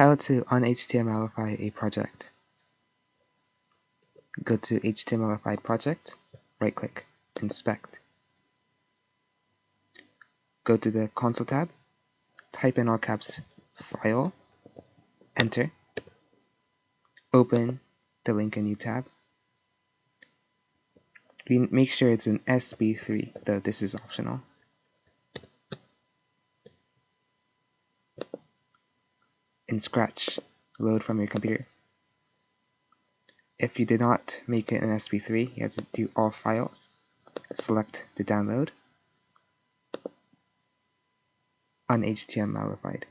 How to un-HTMLify a project. Go to HTMLified project, right click, inspect. Go to the console tab, type in all caps file, enter, open the link in new tab. We make sure it's an SB3, though this is optional. In Scratch load from your computer. If you did not make it an SB3, you have to do all files, select the download, un-HTMLified.